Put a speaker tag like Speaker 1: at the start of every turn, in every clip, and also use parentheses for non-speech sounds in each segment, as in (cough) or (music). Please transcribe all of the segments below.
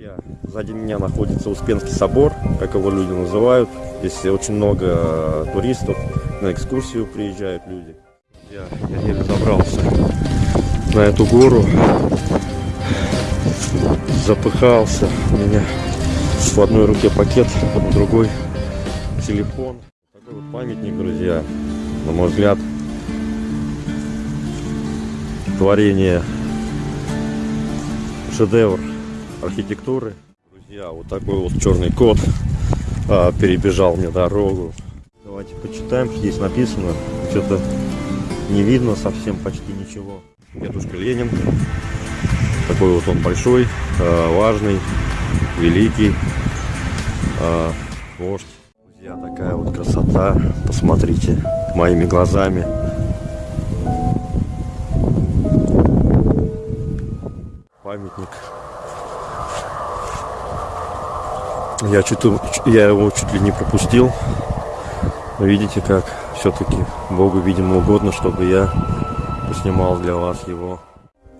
Speaker 1: Друзья, сзади меня находится Успенский собор, как его люди называют. Здесь очень много туристов, на экскурсию приезжают люди. Я, я еле забрался на эту гору, запыхался, у меня в одной руке пакет, в другой телефон. Такой вот памятник, друзья, на мой взгляд, творение, шедевр архитектуры. Друзья, вот такой вот черный кот а, перебежал мне дорогу. Давайте почитаем, что здесь написано. Что-то не видно совсем почти ничего. Дедушка Ленин. Такой вот он большой, а, важный, великий а, вождь. Друзья, такая вот красота. Посмотрите моими глазами. Памятник Я, чуть, я его чуть ли не пропустил. Видите, как все-таки Богу, видимо, угодно, чтобы я поснимал для вас его.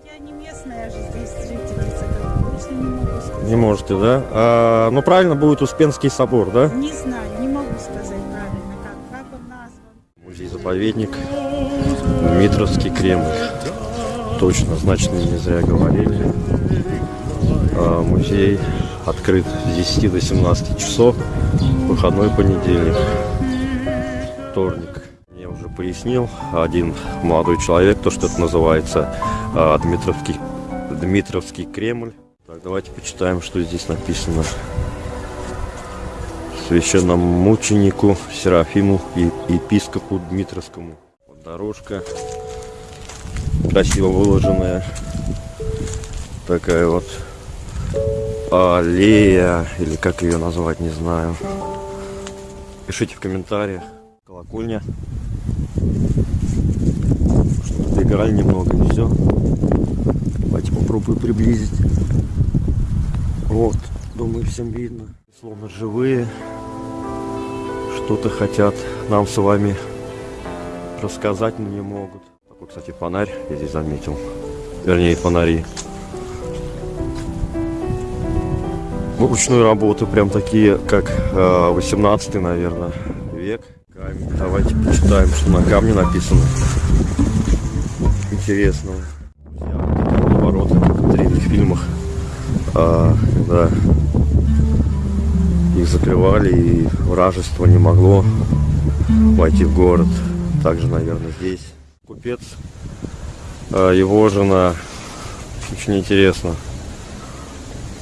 Speaker 2: Я не местная же здесь жительница, конечно, не могу сказать.
Speaker 1: Не можете, да? А, ну, правильно будет Успенский собор, да?
Speaker 2: Не знаю, не могу сказать правильно, как, как он назван.
Speaker 1: Музей-заповедник Дмитровский Кремль. Точно, значит, не зря говорили. А, музей открыт с 10 до 17 часов, выходной понедельник, вторник. Мне уже пояснил один молодой человек, то, что это называется а, Дмитровский, Дмитровский Кремль. Так, давайте почитаем, что здесь написано. Священному мученику Серафиму и епископу Дмитровскому. Вот дорожка красиво выложенная. Такая вот аллея, или как ее назвать, не знаю. Пишите в комментариях. Колокольня. Что-то доиграли немного, не все. Давайте попробую приблизить. Вот, думаю, всем видно. Словно живые. Что-то хотят нам с вами рассказать, но не могут. Такой, кстати, фонарь я здесь заметил. Вернее, фонари. Ручную работу, прям такие, как 18 наверное, век. Камень. Давайте почитаем, что на камне написано. Интересно. Ворота, как в древних фильмах. А, когда их закрывали и вражество не могло войти в город. Также, наверное, здесь. Купец, а, его жена. Очень интересно.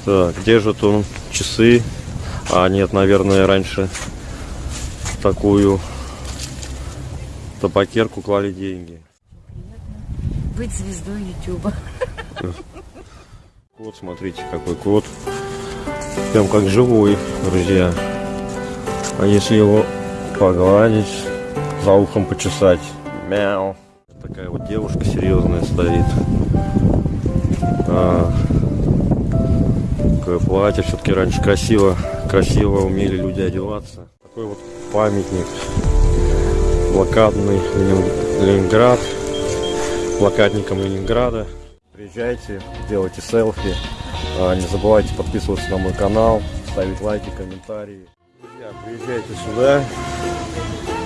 Speaker 1: Так, держит он часы. А нет, наверное, раньше такую табакерку клали деньги.
Speaker 2: Быть звездой Ютуба.
Speaker 1: Кот, смотрите, какой кот. Прям как живой, друзья. А если его погладить, за ухом почесать. Мяу. Такая вот девушка серьезная стоит. А, такое платье. Все-таки раньше красиво, красиво умели люди одеваться. Такой вот памятник. Блокадный Ленинград. Блокадникам Ленинграда. Приезжайте, делайте селфи. А, не забывайте подписываться на мой канал, ставить лайки, комментарии. Друзья, приезжайте сюда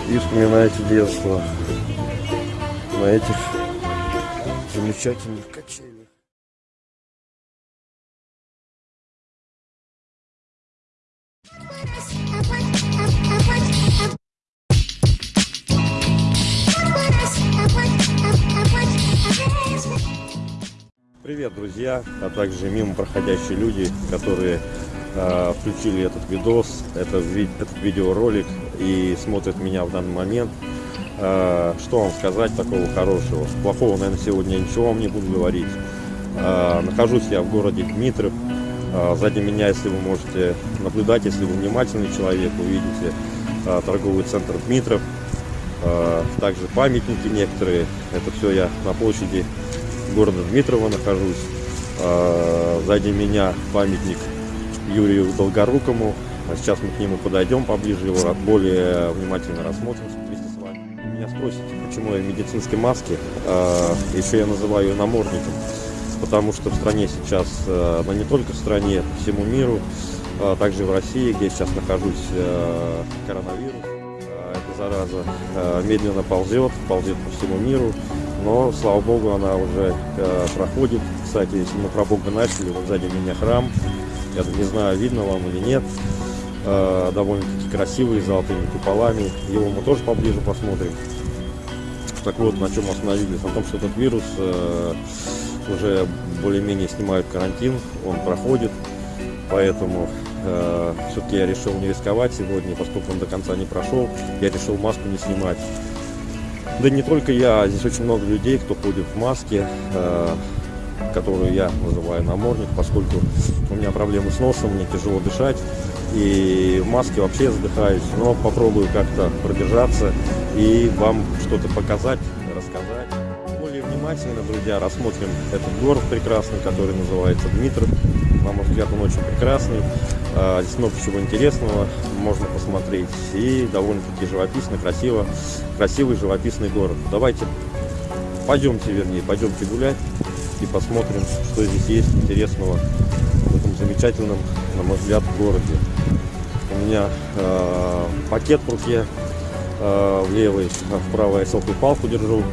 Speaker 1: и вспоминайте детство на этих замечательных качелях. Привет, друзья, а также мимо проходящие люди, которые э, включили этот видос, этот, ви этот видеоролик и смотрят меня в данный момент. Э, что вам сказать такого хорошего? Плохого, наверное, сегодня ничего вам не буду говорить. Э, нахожусь я в городе Дмитров. Э, сзади меня, если вы можете наблюдать, если вы внимательный человек, увидите э, торговый центр Дмитров. Э, также памятники некоторые. Это все я на площади города Дмитрова нахожусь. А, сзади меня памятник Юрию Долгорукому. А сейчас мы к нему подойдем поближе, его более внимательно рассмотрим вместе с вами. Меня спросите, почему я в медицинской маске, а, еще я называю ее намордником. потому что в стране сейчас, но не только в стране, по всему миру, также в России, где я сейчас нахожусь, коронавирус, эта зараза медленно ползет, ползет по всему миру, но, слава богу, она уже э, проходит. Кстати, если мы про Бога начали, вот сзади меня храм, я не знаю, видно вам или нет, э, довольно-таки красивый, золотыми куполами, его мы тоже поближе посмотрим. Так вот, на чем остановились, на том, что этот вирус э, уже более-менее снимают карантин, он проходит, поэтому э, все-таки я решил не рисковать сегодня, поскольку он до конца не прошел, я решил маску не снимать. Да не только я, здесь очень много людей, кто ходит в маске, э, которую я называю намордник, поскольку у меня проблемы с носом, мне тяжело дышать, и в маске вообще задыхаюсь, но попробую как-то пробежаться и вам что-то показать, рассказать. Более внимательно, друзья, рассмотрим этот город прекрасный, который называется Дмитров. На мой взгляд, он очень прекрасный. А, Здесь много чего интересного можно посмотреть. И довольно-таки живописно, красиво. Красивый живописный город. Давайте пойдемте, вернее, пойдемте гулять и посмотрим, что здесь есть интересного в этом замечательном, на мой взгляд, городе. У меня э, пакет в руке, э, в левой, в правой я селфи-палку держу,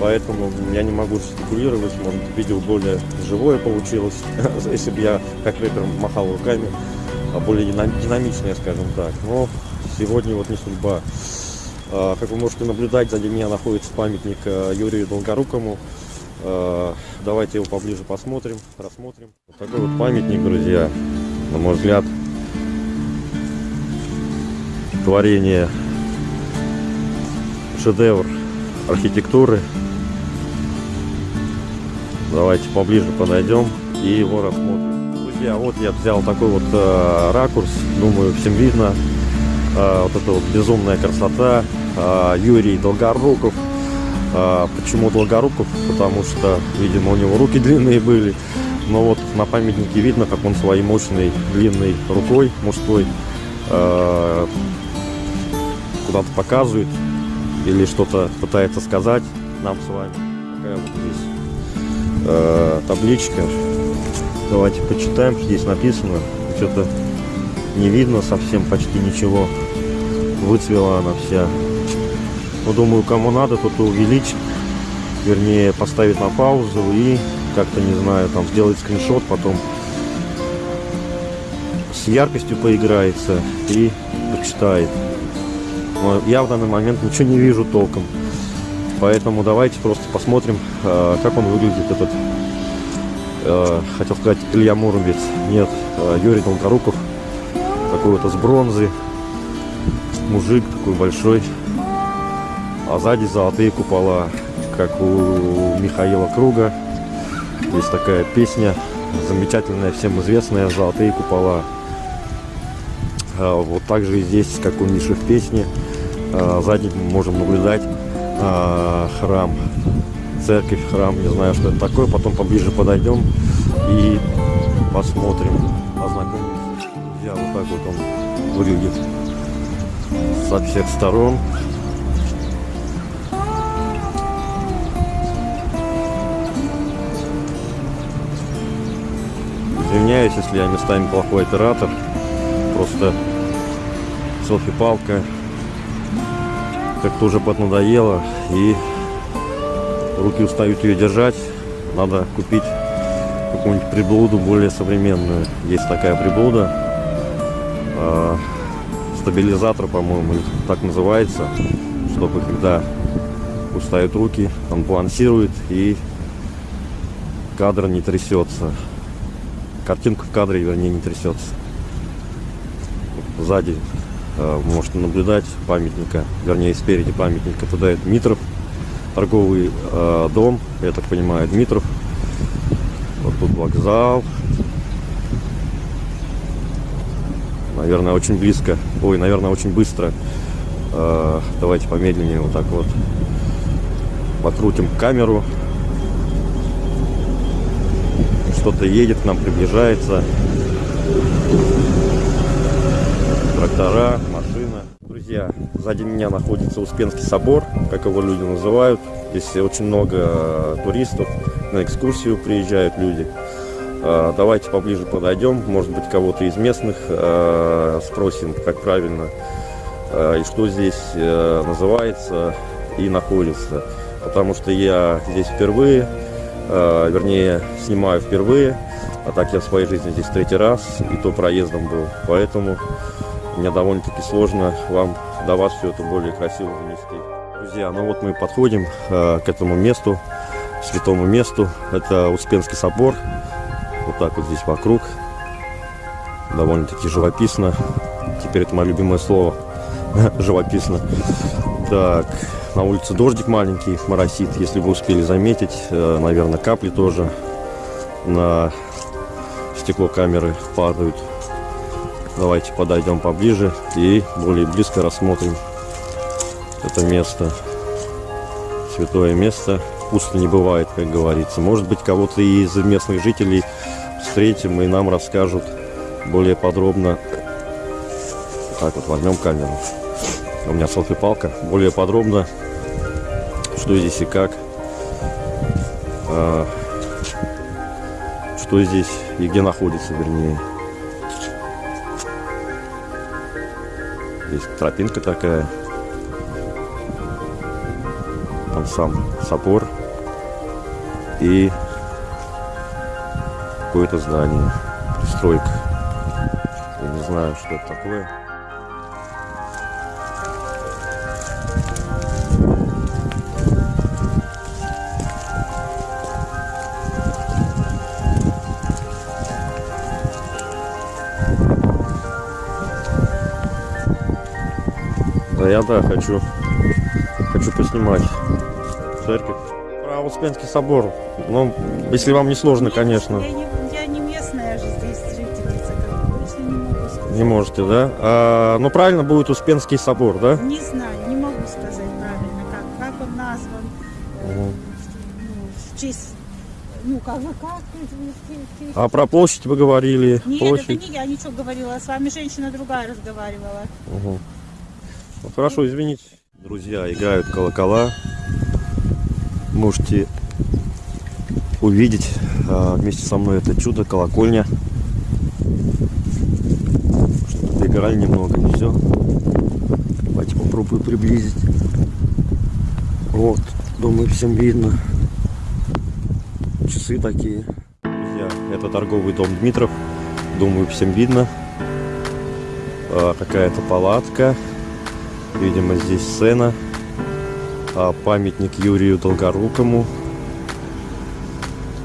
Speaker 1: поэтому я не могу жестикулировать, может видео более живое получилось, (laughs) если бы я как рэпер махал руками, более динам- динамичное, скажем так. Но сегодня вот не судьба. А, Как вы можете наблюдать, сзади меня находится памятник э, Юрию Долгорукому. Э, Давайте его поближе посмотрим, рассмотрим. Вот такой вот памятник, друзья, на мой взгляд, творение, шедевр архитектуры. Давайте поближе подойдем и его рассмотрим. Друзья, вот я взял такой вот э, ракурс, думаю, всем видно. Э, вот эта вот безумная красота. Э, Юрий Долгоруков. Э, почему Долгоруков? Потому что, видимо, у него руки длинные были. Но вот на памятнике видно, как он своей мощной длинной рукой мужской э, куда-то показывает или что-то пытается сказать нам с вами. Такая вот здесь э, табличка. Давайте почитаем, что здесь написано. Что-то не видно совсем почти ничего. Выцвела она вся. Ну, думаю, кому надо, тот и увеличит. Вернее, поставит на паузу и как-то, не знаю, там сделает скриншот, потом с яркостью поиграется и почитает. Но я в данный момент ничего не вижу толком. Поэтому давайте просто посмотрим, э, как он выглядит, этот, э, хотел сказать, Илья Муромец. Нет, э, Юрий Долгоруков. Такой вот из бронзы. Мужик такой большой. А сзади золотые купола, как у Михаила Круга. Есть такая песня, замечательная, всем известная, «Золотые купола». А, Вот также и здесь, как у Миши в песне, сзади мы можем наблюдать храм, церковь, храм, не знаю, что это такое, потом поближе подойдем и посмотрим, ознакомимся. Друзья, вот так вот он выглядит со всех сторон. Извиняюсь, если я местами плохой оператор. Просто селфи-палка как-то уже поднадоело и руки устают ее держать. Надо купить какую-нибудь приблуду более современную. Есть такая приблуда. а, стабилизатор, по-моему, так называется. Чтобы когда устают руки, он балансирует и кадр не трясется. Картинка в кадре, вернее, не трясется. Сзади э, вы можете наблюдать памятника, вернее, спереди памятника. Туда это торговый э, дом, я так понимаю, Дмитров. Вот тут вокзал. Наверное, очень близко. Ой, наверное, очень быстро. Э, давайте помедленнее вот так вот. Покрутим камеру. Что-то едет к нам, приближается. Трактора, машина. Друзья, сзади меня находится Успенский собор, как его люди называют. Здесь очень много э, туристов. на экскурсию приезжают люди. А, давайте поближе подойдем, может быть кого-то из местных а, спросим, как правильно и что здесь называется и находится. Потому что я здесь впервые, вернее снимаю впервые, а так я в своей жизни здесь третий раз, и то проездом был. Поэтому мне довольно-таки сложно вам до вас все это более красиво донести. Друзья, ну вот мы подходим э, к этому месту, святому месту. Это Успенский собор. Вот так вот здесь вокруг. Довольно-таки живописно. Теперь это мое любимое слово. (laughs) живописно. Так, на улице дождик маленький, моросит. Если вы успели заметить, э, наверное, капли тоже на стекло камеры падают. Давайте подойдем поближе и более близко рассмотрим это место. Святое место. Пусто не бывает, как говорится. Может быть, кого-то из местных жителей встретим и нам расскажут более подробно. Так вот, возьмем камеру. У меня селфи-палка. Более подробно, что здесь и как. А, что здесь и где находится, вернее. Здесь тропинка такая. Там сам собор. И какое-то здание. Пристройка. Я не знаю, что это такое. Да я да, хочу, хочу поснимать церковь. Про Успенский собор. Ну, если вам не сложно, конечно.
Speaker 2: Я не, я не местная же здесь жительница, как бы, точно не могу сказать.
Speaker 1: Не можете, да? А, ну, правильно будет Успенский собор, да?
Speaker 2: Не знаю, не могу сказать правильно, как, как он назван.
Speaker 1: Мгм.
Speaker 2: Ну, в честь, ну, как бы, как?
Speaker 1: А про площадь вы говорили?
Speaker 2: Нет,
Speaker 1: площадь.
Speaker 2: это не я ничего говорила, с вами женщина другая разговаривала.
Speaker 1: Мгм. Хорошо, извините. Друзья, играют колокола. Можете увидеть а, вместе со мной это чудо, колокольня. Что-то доиграли немного, не все. Давайте попробую приблизить. Вот, думаю, всем видно. Часы такие. Друзья, это торговый дом Дмитров. Думаю, всем видно. А, Какая-то палатка. Видимо, здесь сцена. А, Памятник Юрию Долгорукому.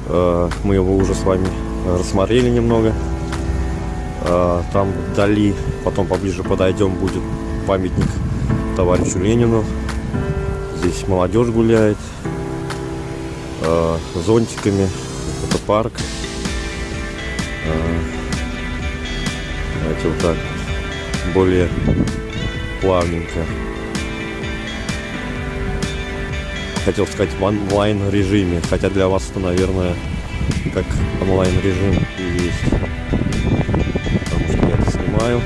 Speaker 1: А, Мы его уже с вами рассмотрели немного. А, Там вдали, потом поближе подойдем, будет памятник товарищу Ленину. Здесь молодежь гуляет. а, Зонтиками. Это парк. Давайте вот так более плавненько. Хотел сказать в онлайн режиме, хотя для вас это, наверное, как онлайн режим и есть. Потому что я это снимаю.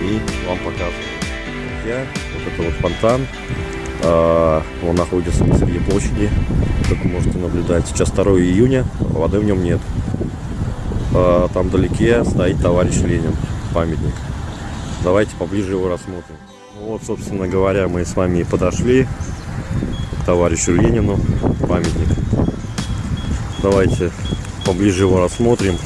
Speaker 1: И вам показываю. Я, вот это вот фонтан. А, Он находится посреди площади, как вы можете наблюдать. Сейчас 2 июня, воды в нем нет. А, Там вдалеке стоит товарищ Ленин, памятник. Давайте поближе его рассмотрим. Ну Вот, собственно говоря, мы с вами и подошли к товарищу Ленину, памятник. Давайте поближе его рассмотрим.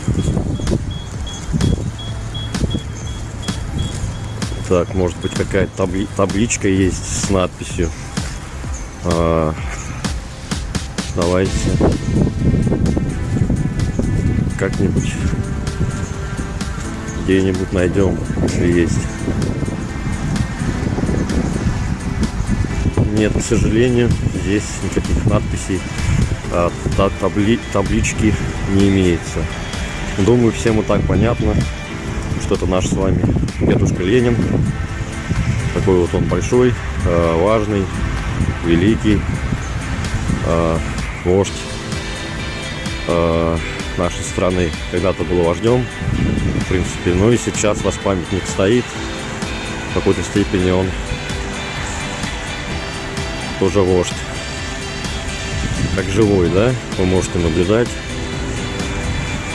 Speaker 1: Так, может быть какая-то табли- табличка есть с надписью. А, давайте как-нибудь где-нибудь найдем, если есть. Нет, к сожалению, здесь никаких надписей, а, та- табли- таблички не имеется. Думаю, всем и так понятно, что это наш с вами дедушка Ленин. Такой вот он большой, а, важный, великий а, вождь а, нашей страны. Когда-то был вождем, в принципе. Ну и сейчас ваш памятник стоит. В какой-то степени он тоже вождь. как живой, да, вы можете наблюдать.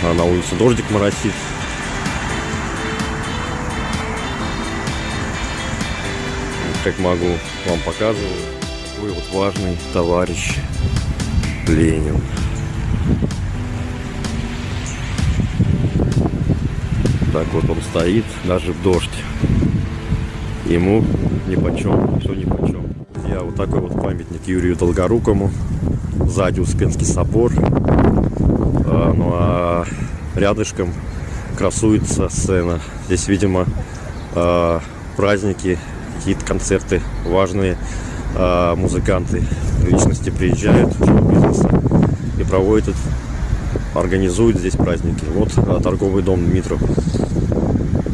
Speaker 1: А на улице дождик моросит. Как могу, вам показываю. Такой вот важный товарищ Ленин. Так вот он стоит, даже в дождь. Ему ни почем, все ни почем. Я вот такой вот памятник Юрию Долгорукому. Сзади Успенский собор. А, ну а рядышком красуется сцена. Здесь, видимо, а, праздники, какие-то концерты важные. А, музыканты, личности приезжают бизнеса и проводят, организуют здесь праздники. Вот а, торговый дом Дмитров.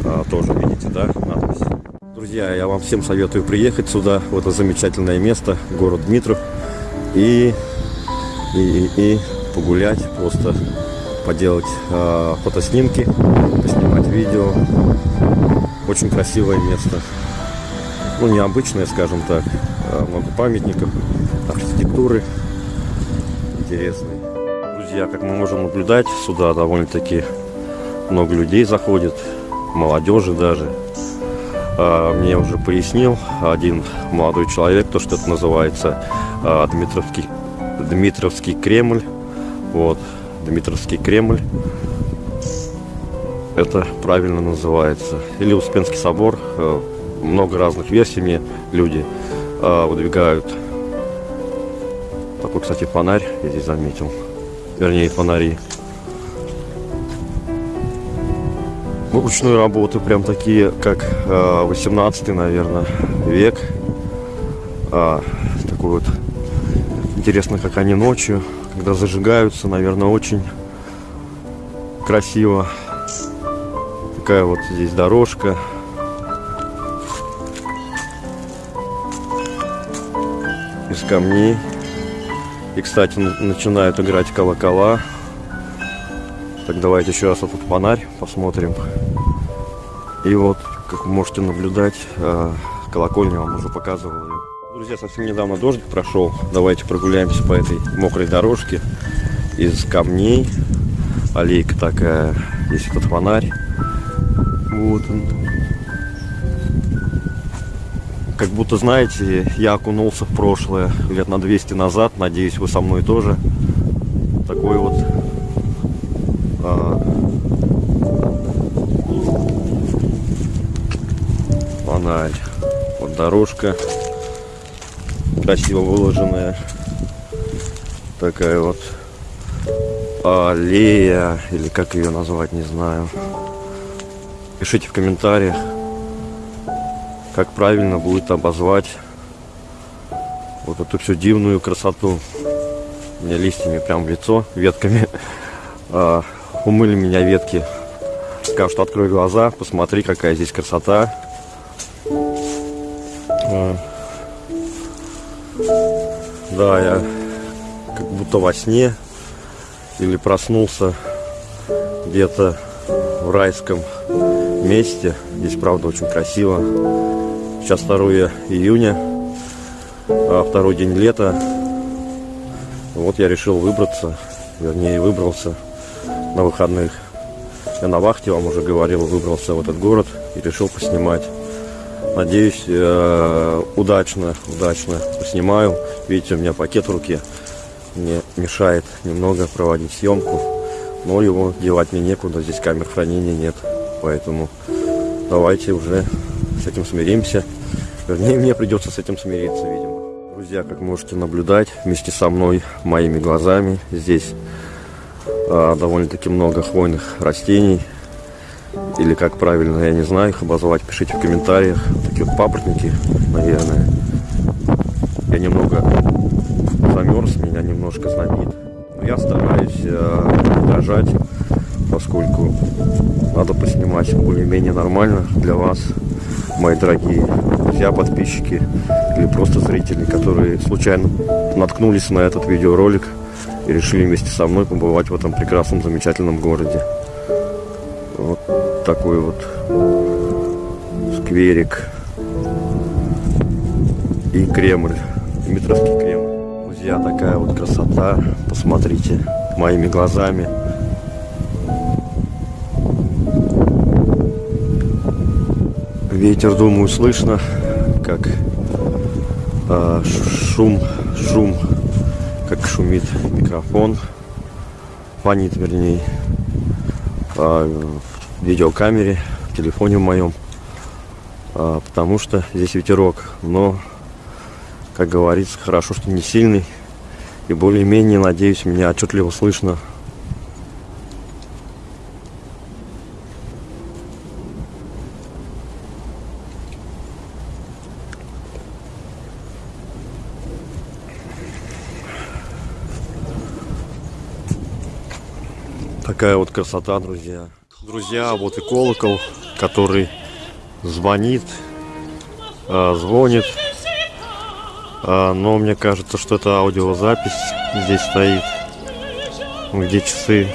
Speaker 1: А, тоже видите, да, надпись. Друзья, я вам всем советую приехать сюда, в это замечательное место, город Дмитров, и, и, и, и погулять, просто поделать э, фотоснимки, поснимать видео. Очень красивое место. Ну, необычное, скажем так. Э, много памятников, архитектуры интересной. Друзья, как мы можем наблюдать, сюда довольно-таки много людей заходит, молодежи даже. А, мне уже пояснил один молодой человек, то, что это называется а, Дмитровский, Дмитровский Кремль. Вот, Дмитровский Кремль. Это правильно называется. Или Успенский собор. А, много разных версий мне люди выдвигают. Такой, кстати, фонарь я здесь заметил. Вернее, фонари. ручной работы, прям такие, как 18 наверное, век. А, такой вот интересно, как они ночью, когда зажигаются, наверное, очень красиво. Такая вот здесь дорожка. Из камней. И, кстати, начинают играть колокола. Так, давайте еще раз этот фонарь посмотрим. И вот, как вы можете наблюдать, э, колокольню вам уже показывал ее. Друзья, совсем недавно дождик прошел. Давайте прогуляемся по этой мокрой дорожке из камней. Аллейка такая, есть этот фонарь. Вот он. Как будто, знаете, я окунулся в прошлое лет на 200 назад. Надеюсь, вы со мной тоже. Такой вот а, фонарь. Вот дорожка красиво выложенная. Такая вот аллея, или как ее назвать, не знаю. Пишите в комментариях, как правильно будет обозвать вот эту всю дивную красоту. Мне листьями прям в лицо, ветками. (laughs) А, умыли меня ветки. Скажу, что открой глаза, посмотри, какая здесь красота. А. Да, я как будто во сне или проснулся где-то в райском месте. Здесь, правда, очень красиво. Сейчас 2 июня, а второй день лета. Вот я решил выбраться, вернее, выбрался на выходных. Я на вахте, вам уже говорил, выбрался в этот город и решил поснимать. Надеюсь, э, удачно, удачно поснимаю. Видите, у меня пакет в руке. Мне мешает немного проводить съемку. Но его девать мне некуда, здесь камер хранения нет. Поэтому давайте уже с этим смиримся. Вернее, мне придется с этим смириться, видимо. Друзья, как можете наблюдать, вместе со мной, моими глазами, здесь а, довольно-таки много хвойных растений. Или как правильно, я не знаю их обозвать. Пишите в комментариях. Такие вот папоротники, наверное. Я немного замерз, меня немножко знобит. Но я стараюсь э, дрожать, поскольку надо поснимать более-менее нормально для вас, мои дорогие друзья, подписчики или просто зрители, которые случайно наткнулись на этот видеоролик и решили вместе со мной побывать в этом прекрасном, замечательном городе. Вот такой вот скверик и Кремль, Дмитровский Кремль. Друзья, такая вот красота. Посмотрите моими глазами. Ветер, думаю, слышно, как э, шум, шум, как шумит микрофон, фонит, вернее, э, в видеокамере, в телефоне в моем, э, потому что здесь ветерок, но, как говорится, хорошо, что не сильный, и более-менее, надеюсь, меня отчетливо слышно Такая вот красота, друзья. Друзья, вот и колокол, который звонит, э, звонит. Э, но мне кажется, что это аудиозапись здесь стоит. Где часы.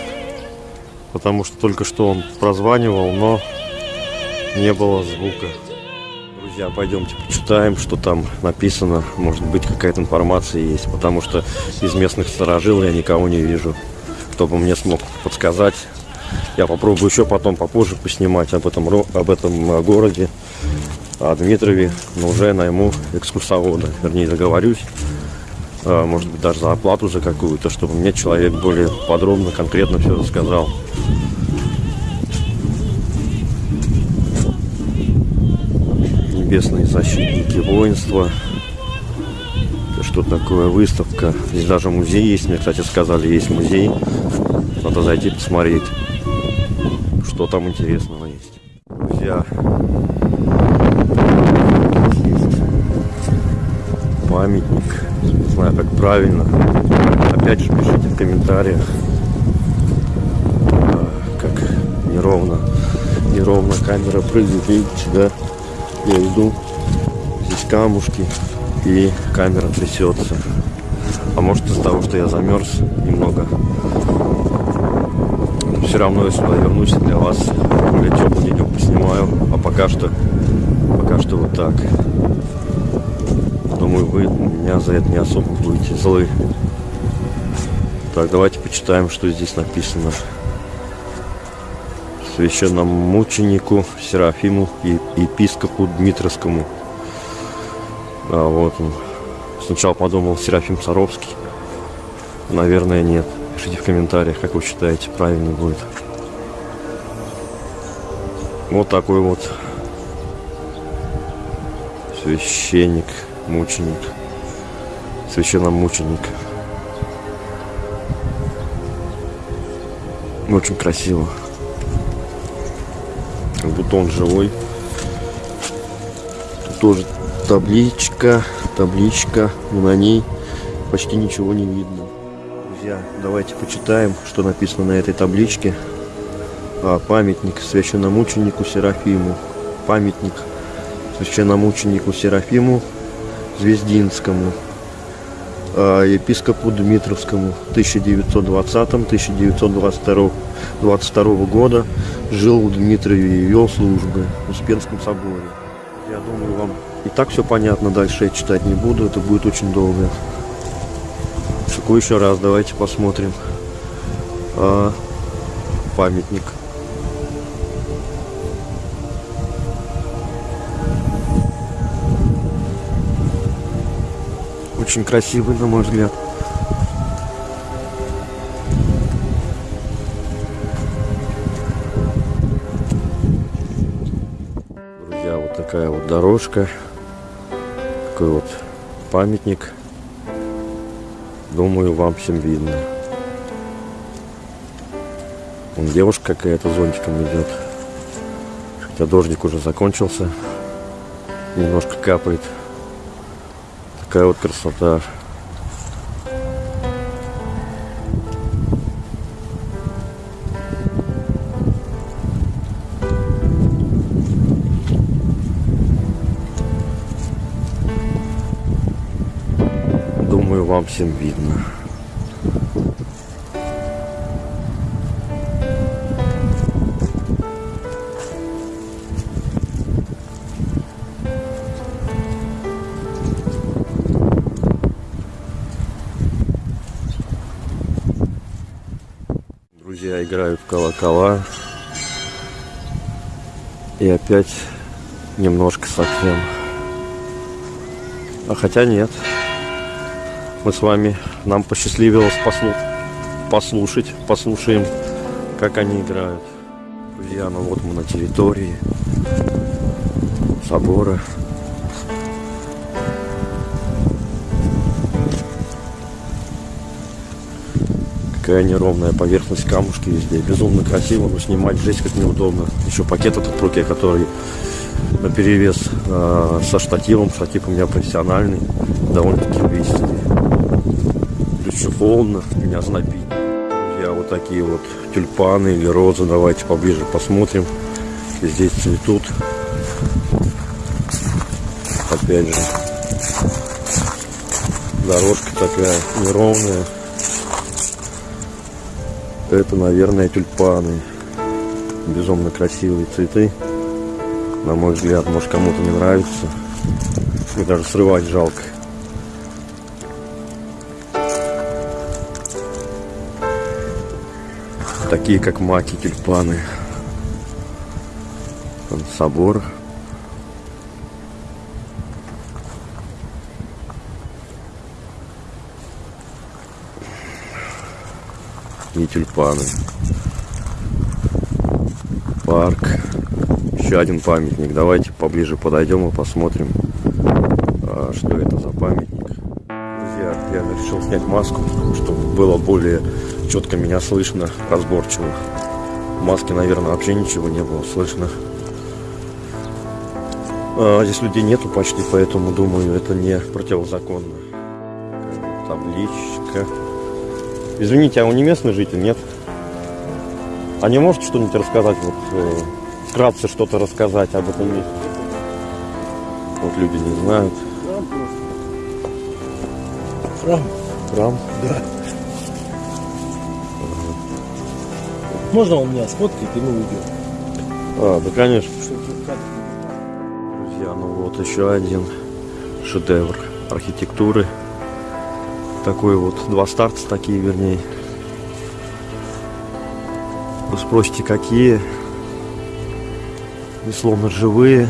Speaker 1: Потому что только что он прозванивал, но не было звука. Друзья, пойдемте почитаем, что там написано. Может быть, какая-то информация есть. Потому что из местных сторожил я никого не вижу чтобы мне смог подсказать. Я попробую еще потом попозже поснимать об этом, об этом э, городе, о Дмитрове, но уже найму экскурсовода, вернее договорюсь, э, может быть даже за оплату за какую-то, чтобы мне человек более подробно, конкретно все рассказал. Небесные защитники воинства что такое выставка. Здесь даже музей есть. Мне, кстати, сказали, есть музей. Надо зайти посмотреть, что там интересного есть. Друзья, есть памятник. Не знаю, как правильно. Опять же, пишите в комментариях, а, как неровно, неровно камера прыгает. Видите, да? Я иду. Здесь камушки и камера трясется. А может из-за того, что я замерз немного. Все равно я сюда вернусь для вас более теплый денек поснимаю. А пока что, пока что вот так. Думаю, вы меня за это не особо будете злы. Так, давайте почитаем, что здесь написано. Священному мученику Серафиму и епископу Дмитровскому а, вот он. Сначала подумал Серафим Саровский. Наверное, нет. Пишите в комментариях, как вы считаете, правильно будет. Вот такой вот священник, мученик, священномученик. Очень красиво. Как он живой. Тут тоже табличка, табличка, но на ней почти ничего не видно. Друзья, давайте почитаем, что написано на этой табличке. А, памятник священномученику Серафиму. Памятник священномученику Серафиму Звездинскому, а, епископу Дмитровскому 1920-1922 22 года жил в Дмитрове и вел службы в Успенском соборе. Я думаю, вам и так все понятно, дальше я читать не буду, это будет очень долго. Какой еще раз, давайте посмотрим. А, памятник. Очень красивый, на мой взгляд. Друзья, вот такая вот дорожка такой вот памятник. Думаю, вам всем видно. Вон девушка какая-то зонтиком идет. Хотя дождик уже закончился. Немножко капает. Такая вот красота. всем видно. Друзья играют в колокола. И опять немножко совсем. А хотя нет. Нет. Мы с вами, нам посчастливилось послу, послушать, послушаем, как они играют. Друзья, ну вот мы на территории собора. Какая неровная поверхность камушки везде. Безумно красиво, но снимать жесть как неудобно. Еще пакет этот в руке, который на перевес э, со штативом. Штатив у меня профессиональный, довольно-таки увесистый. Холодно, меня знобит. Я вот такие вот тюльпаны или розы. Давайте поближе посмотрим. Здесь цветут. Опять же, дорожка такая неровная. Это, наверное, тюльпаны. Безумно красивые цветы. На мой взгляд, может кому-то не нравится. Мне даже срывать жалко. Такие как маки, тюльпаны. Там собор. И тюльпаны. Парк. Еще один памятник. Давайте поближе подойдем и посмотрим, а, что это за памятник. Друзья, я решил снять маску, чтобы было более четко меня слышно, разборчиво. В маске, наверное, вообще ничего не было слышно. А, здесь людей нету почти, поэтому думаю, это не противозаконно. Табличка. Извините, а он не местный житель, нет? А не можете что-нибудь рассказать, вот э, вкратце что-то рассказать об этом месте? Вот люди не знают.
Speaker 3: Храм?
Speaker 1: Храм.
Speaker 3: Да. Можно он меня сфоткает, и мы уйдем?
Speaker 1: А, да, конечно. Друзья, ну вот еще один шедевр архитектуры. Такой вот, два старца такие, вернее. Вы спросите, какие? И словно живые.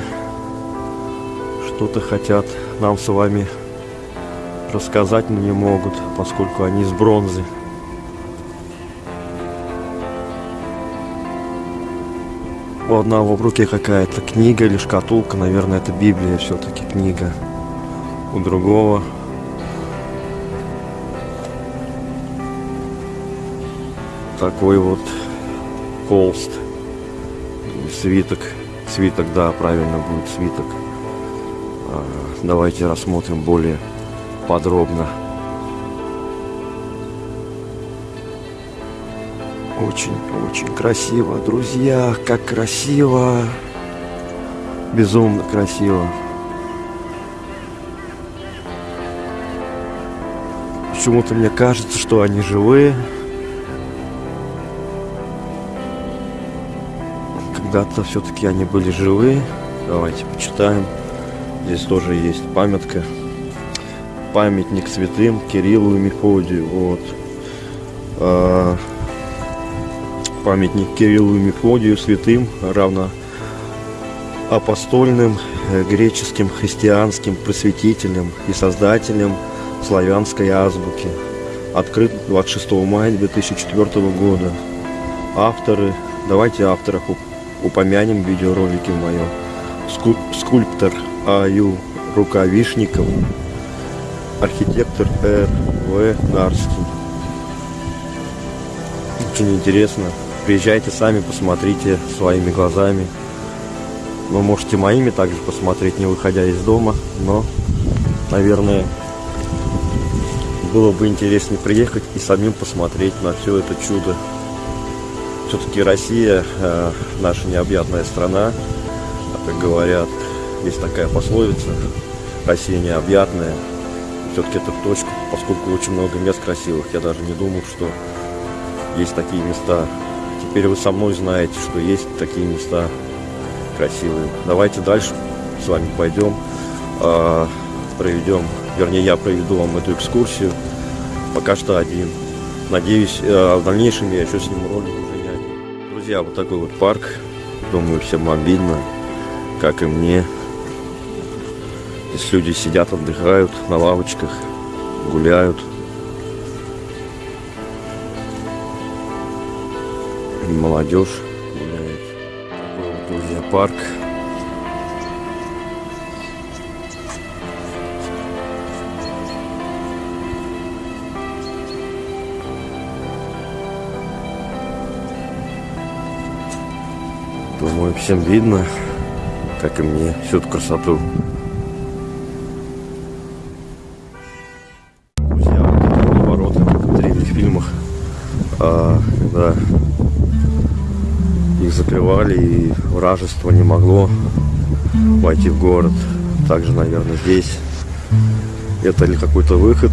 Speaker 1: Что-то хотят нам с вами рассказать, но не могут, поскольку они из бронзы. У одного в руке какая-то книга или шкатулка, наверное, это Библия все-таки книга. У другого такой вот холст, свиток, свиток, да, правильно будет свиток. А, Давайте рассмотрим более подробно. Очень-очень красиво, друзья, как красиво. Безумно красиво. Почему-то мне кажется, что они живые. Когда-то все-таки они были живые. Давайте почитаем. Здесь тоже есть памятка. Памятник святым Кириллу и Мефодию. Вот. Памятник Кириллу и Мефодию святым, равно апостольным, э, греческим, христианским просветителем и создателем славянской азбуки. Открыт 26 мая 2004 года. Авторы, давайте авторов уп- упомянем в видеоролике моем. Ску- скульптор А.Ю. Рукавишников, архитектор Р.В. Нарский. Очень интересно. Приезжайте сами, посмотрите своими глазами. Вы можете моими также посмотреть, не выходя из дома, но, наверное, было бы интереснее приехать и самим посмотреть на все это чудо. Все-таки Россия э, наша необъятная страна, а как говорят, есть такая пословица, Россия необъятная. Все-таки это точка, поскольку очень много мест красивых. Я даже не думал, что есть такие места. Теперь вы со мной знаете, что есть такие места красивые. Давайте дальше с вами пойдем, а, проведем, вернее, я проведу вам эту экскурсию. Пока что один. Надеюсь, э, в дальнейшем я еще сниму ролик уже не Друзья, вот такой вот парк. Думаю, всем обидно, как и мне. Здесь люди сидят, отдыхают на лавочках, гуляют. Молодежь гуляет. Такой вот, друзья, парк. Думаю, всем видно, как и мне, всю эту красоту. Закрывали и вражество не могло войти в город. Также, наверное, здесь это или какой-то выход.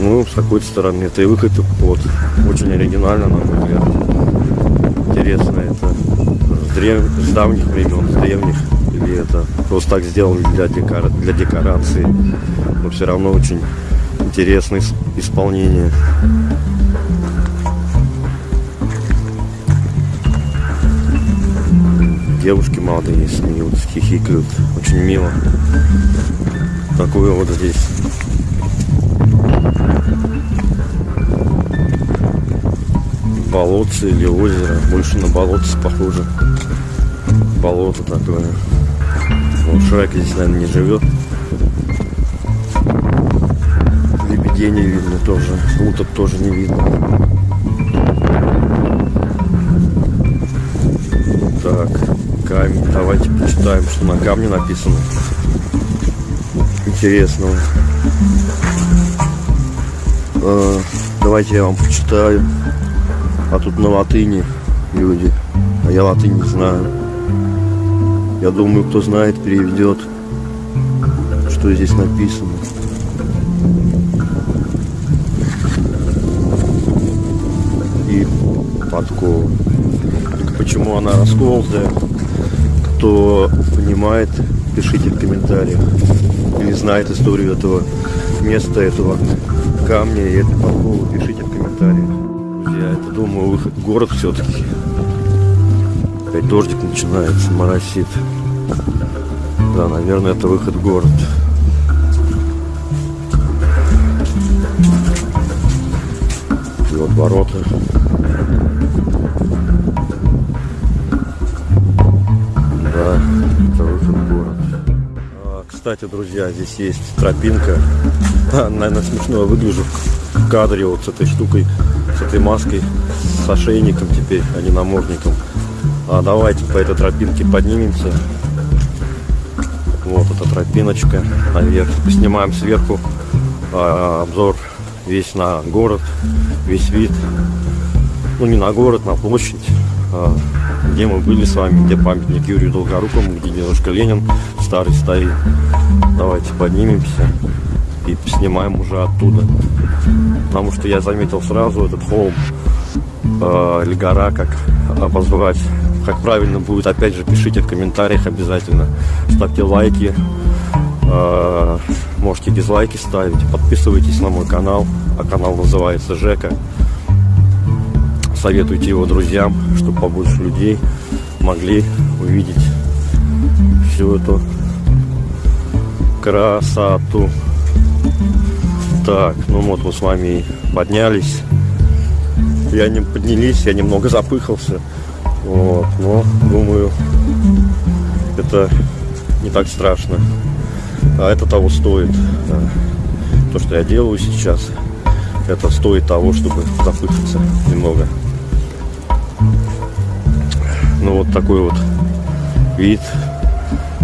Speaker 1: Ну, с какой-то стороны это и выход, вот, очень оригинально, на мой взгляд интересно, это с, древ... с давних времен, с древних, или это просто так сделано для, декора... для декорации, но все равно очень интересное исполнение. Девушки молодые смеются, хихикают, очень мило. Такое вот здесь болотце или озеро. Больше на болотце похоже. Болото такое. Вот Шрек здесь, наверное, не живет. Лебедей не видно тоже. Уток тоже не видно. Камень. Давайте почитаем, что на камне написано. Интересного. А, давайте я вам почитаю. А тут на латыни люди. А я латынь не знаю. Я думаю, кто знает, переведет, что здесь написано. И подкова. Почему она расколотая? Кто понимает, пишите в комментариях. Или знает историю этого места, этого камня и этой подковы, пишите в комментариях. Я это думаю, выход в город все-таки. Опять дождик начинается, моросит. Да, наверное, это выход в город. И вот ворота. Да, в город. А, кстати, друзья, здесь есть тропинка. Наверное, смешно выгляжу в кадре вот с этой штукой, с этой маской, с ошейником теперь, а не намордником. А давайте по этой тропинке поднимемся. Вот эта тропиночка наверх. Снимаем сверху а, обзор весь на город, весь вид. Ну не на город, на площадь, а, где мы были с вами, где памятник Юрию Долгорукому, где дедушка Ленин старый стоит. Давайте поднимемся и снимаем уже оттуда. Потому что я заметил сразу этот холм э, или гора, как обозвать. Как правильно будет, опять же, пишите в комментариях обязательно. Ставьте лайки, э, можете дизлайки ставить, подписывайтесь на мой канал, а канал называется Жека. Советуйте его друзьям, чтобы побольше людей могли увидеть всю эту красоту. Так, ну вот мы с вами поднялись. Я не поднялись, я немного запыхался. Вот, но думаю, это не так страшно. А это того стоит. То, что я делаю сейчас, это стоит того, чтобы запыхаться немного. Ну вот такой вот вид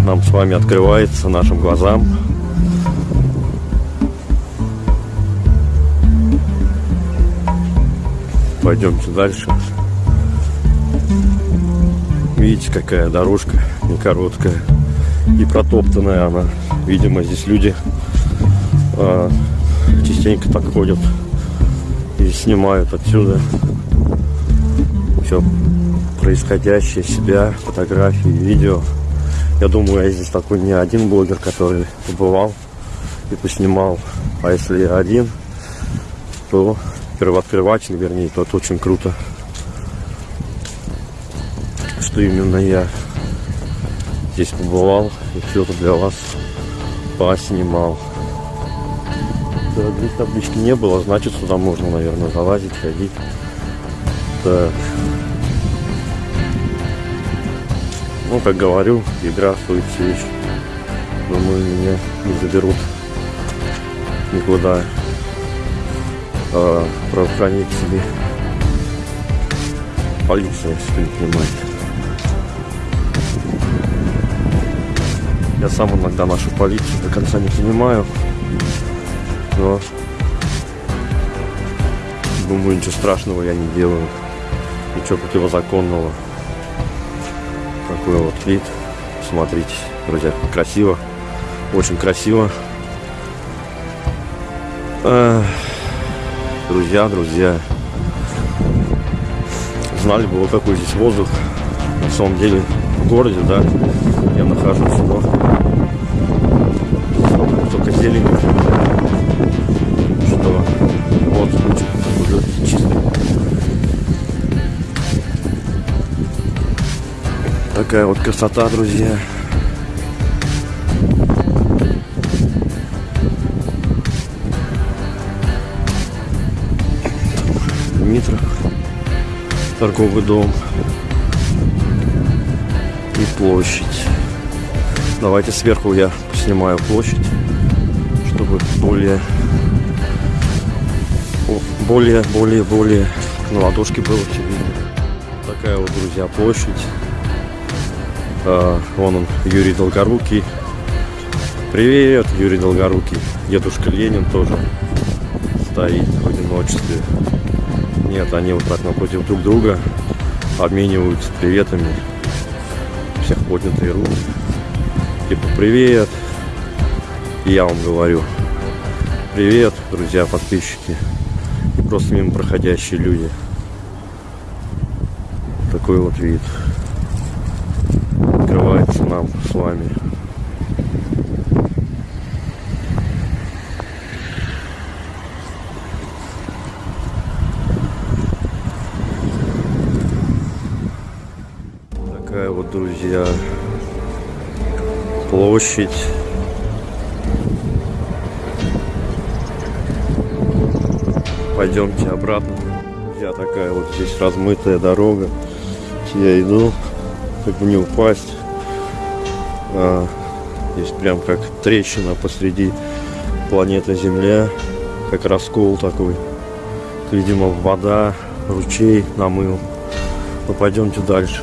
Speaker 1: нам с вами открывается нашим глазам. Пойдемте дальше. Видите, какая дорожка не короткая и протоптанная она. Видимо, здесь люди а, частенько так ходят и снимают отсюда все происходящее себя, фотографии, видео. Я думаю, я здесь такой не один блогер, который побывал и поснимал. А если я один, то первооткрыватель, вернее, то это очень круто. что именно я здесь побывал и это для вас поснимал. Да, здесь таблички не было, значит сюда можно, наверное, залазить, ходить. Так. Ну, как говорю, игра стоит свеч. Думаю, меня не заберут никуда а, правоохранители. Полиция, если не понимаете. Я сам иногда нашу полицию до конца не понимаю. Но думаю, ничего страшного я не делаю. Ничего противозаконного. Такой вот вид. Смотрите, друзья, красиво. Очень красиво. Друзья, друзья. Знали бы, вот какой здесь воздух. На самом деле, в городе, да, я нахожусь, Такая вот красота, друзья. Дмитров, торговый дом и площадь. Давайте сверху я снимаю площадь, чтобы более, более, более, более на ладошке было все видно. Такая вот, друзья, площадь. А, вон он, Юрий Долгорукий. Привет, Юрий Долгорукий. Дедушка Ленин тоже стоит в одиночестве. Нет, они вот так напротив друг друга обмениваются приветами. Всех поднятые руки. Типа привет. И я вам говорю. Привет, друзья, подписчики. И просто мимо проходящие люди. Такой вот вид. Открывается нам с вами. Такая вот, друзья, площадь. Пойдемте обратно. Друзья, такая вот здесь размытая дорога. Я иду, как бы не упасть. А, здесь прям как трещина посреди планеты Земля. Как раскол такой. Видимо, вода, ручей намыл. Ну, пойдемте дальше,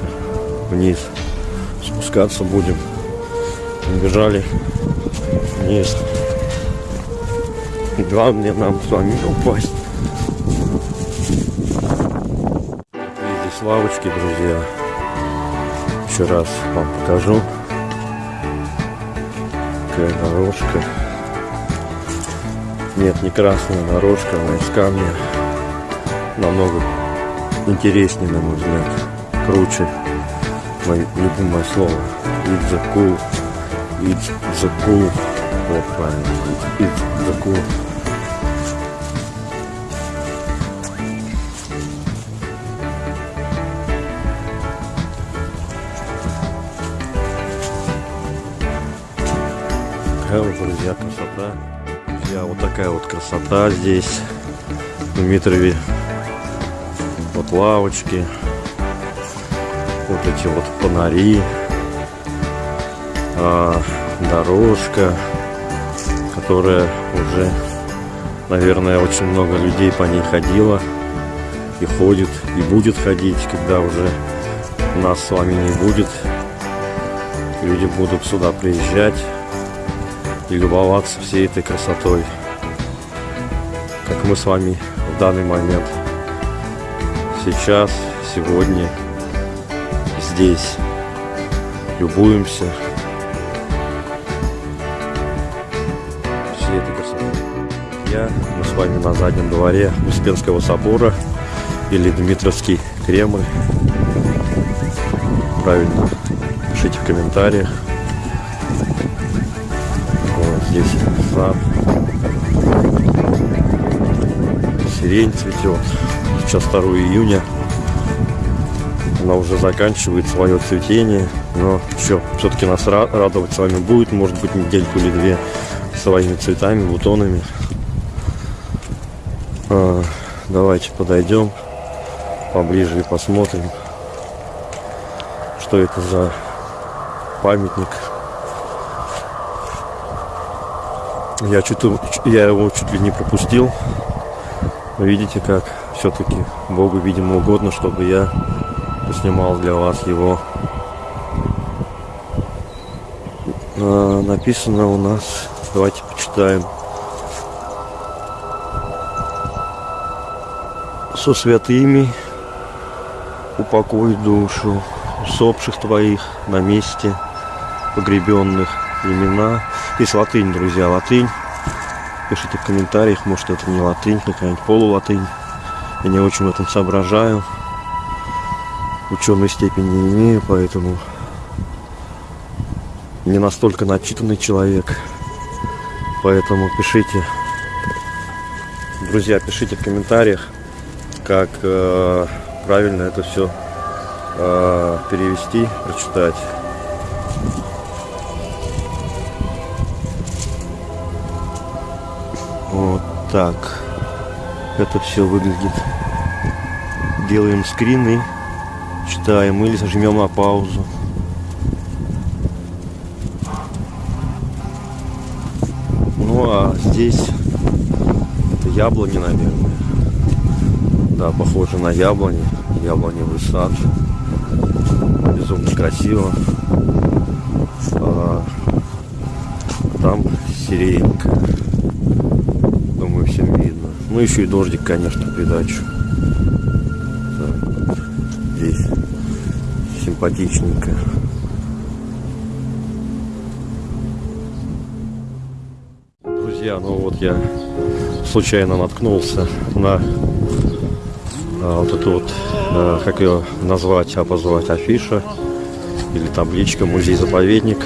Speaker 1: вниз. Спускаться будем. Бежали вниз. Главное нам с вами упасть. Здесь лавочки, друзья. Еще раз вам покажу. Какая дорожка. Нет, не красная дорожка, она из камня. Намного интереснее, на мой взгляд. Круче. Мое любимое слово. The cool. It's the cool. Правильно. It's the cool. Вот, друзья, красота. Друзья, вот такая вот красота здесь, в Дмитрове. Вот лавочки, вот эти вот фонари, а, дорожка, которая уже, наверное, очень много людей по ней ходило и ходит, и будет ходить, когда уже нас с вами не будет. Люди будут сюда приезжать и любоваться всей этой красотой, как мы с вами в данный момент, сейчас, сегодня, здесь, любуемся Я, мы с вами на заднем дворе Успенского собора или Дмитровский Кремль. Правильно, пишите в комментариях. Вот здесь сад. Сирень цветет. Сейчас 2 июня. Она уже заканчивает свое цветение, но еще все-таки нас ра- радовать с вами будет, может быть, недельку или две своими цветами, бутонами. А, давайте подойдем поближе и посмотрим, что это за памятник. Я, чуть, я его чуть ли не пропустил. Видите, как все-таки Богу, видимо, угодно, чтобы я поснимал для вас его. А, написано у нас, давайте почитаем. Со святыми упокой душу усопших твоих на месте погребенных имена. Есть латынь, друзья, латынь. Пишите в комментариях, может это не латынь, какая-нибудь полулатынь. Я не очень в этом соображаю. Ученой степени не имею, поэтому не настолько начитанный человек. Поэтому пишите, друзья, пишите в комментариях, как э, правильно это все э, перевести, прочитать. Вот так. Это все выглядит. Делаем скрин и читаем или зажмем на паузу. Ну а здесь это яблони, наверное. Да, похоже на яблони. Яблоневый сад. Безумно красиво. А, там сиренька. Думаю, всем видно. Ну, еще и дождик, конечно, придачу. Так. Здесь симпатичненько. Друзья, ну вот я случайно наткнулся на вот эту вот, а, как ее назвать, обозвать, афиша или табличка музей-заповедник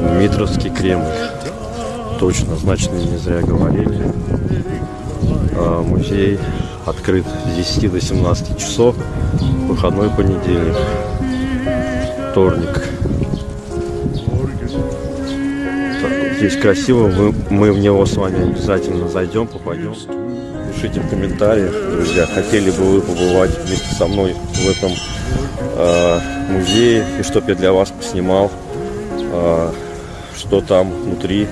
Speaker 1: Дмитровский Кремль. Точно, значит, не зря говорили. А, музей открыт с 10 до 17 часов, выходной понедельник, вторник. Так, здесь красиво, мы, мы в него с вами обязательно зайдем, попадем. Пишите в комментариях, друзья, хотели бы вы побывать вместе со мной в этом э, музее, и чтоб я для вас поснимал, э, что там внутри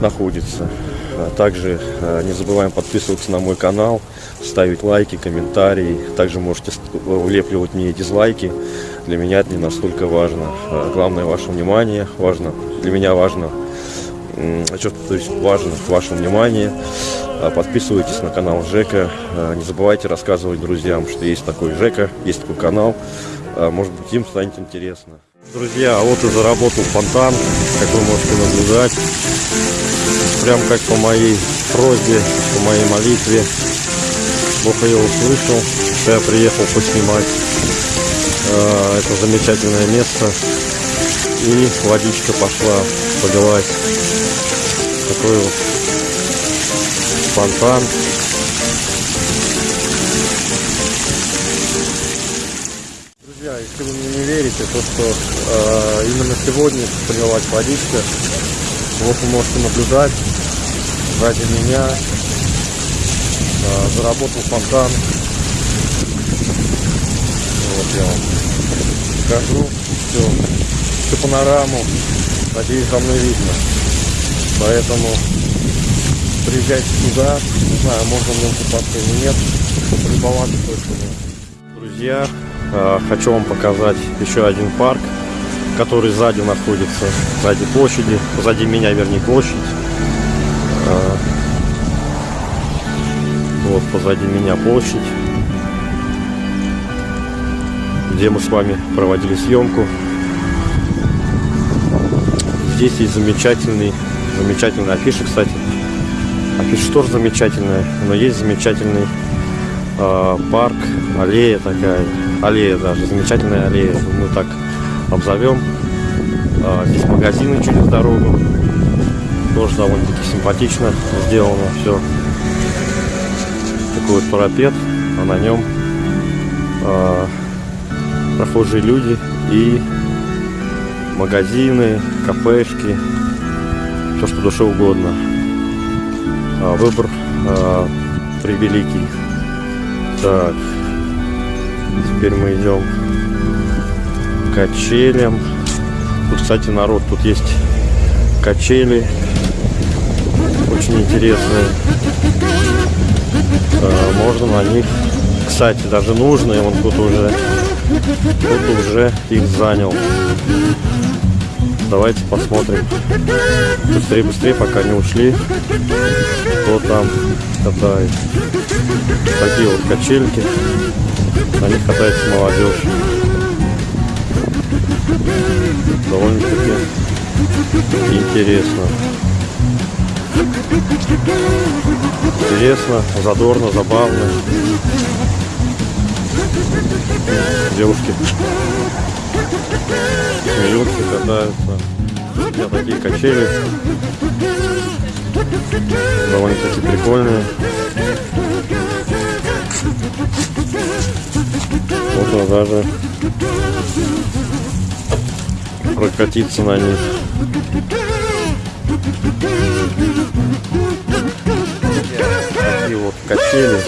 Speaker 1: находится. А также э, не забываем подписываться на мой канал, ставить лайки, комментарии. Также можете влепливать мне дизлайки. Для меня это не настолько важно. А главное ваше внимание. Важно, для меня важно, что, то есть важно ваше внимание. А Подписывайтесь на канал Жека. Не забывайте рассказывать друзьям, что есть такой Жека, есть такой канал. Может быть, им станет интересно. Друзья, а вот и заработал фонтан, как вы можете наблюдать. Прям как по моей просьбе, по моей молитве. Бог ее услышал, что я приехал поснимать это замечательное место. И водичка пошла полилась. Такой вот фонтан. Друзья, если вы мне не верите, то что э, именно сегодня полилась водичка. Вот вы можете наблюдать сзади меня э, заработал фонтан. Вот я вам покажу все, всю панораму. Надеюсь, за мной видно. Поэтому приезжайте сюда. Не знаю, можно в нем купаться или нет. Полюбоваться точно нет. Друзья, э, хочу вам показать еще один парк который сзади находится, сзади площади, сзади меня, вернее, площадь. А, вот позади меня площадь, где мы с вами проводили съемку. Здесь есть замечательный, замечательная афиша, кстати. Афиша тоже замечательная, но есть замечательный э, парк, аллея такая, аллея даже, замечательная аллея, мы так обзовем. А, здесь магазины через дорогу. Тоже довольно-таки симпатично сделано все. Такой вот парапет, а на нем а, прохожие люди и магазины, кафешки, все что душе угодно. А, выбор а, превеликий. Так, теперь мы идем качелям. Тут, кстати, народ, тут есть качели, очень интересные. А, можно на них, кстати, даже нужные, вон тут уже, тут уже их занял. Давайте посмотрим. Быстрее, быстрее, пока не ушли. Кто там катает. Такие вот качельки. На них катается молодежь. Довольно-таки интересно. Интересно, задорно, забавно. Девушки смеются, катаются. Меня такие качели. Довольно-таки прикольные. Можно даже прокатиться на них. Такие вот качели.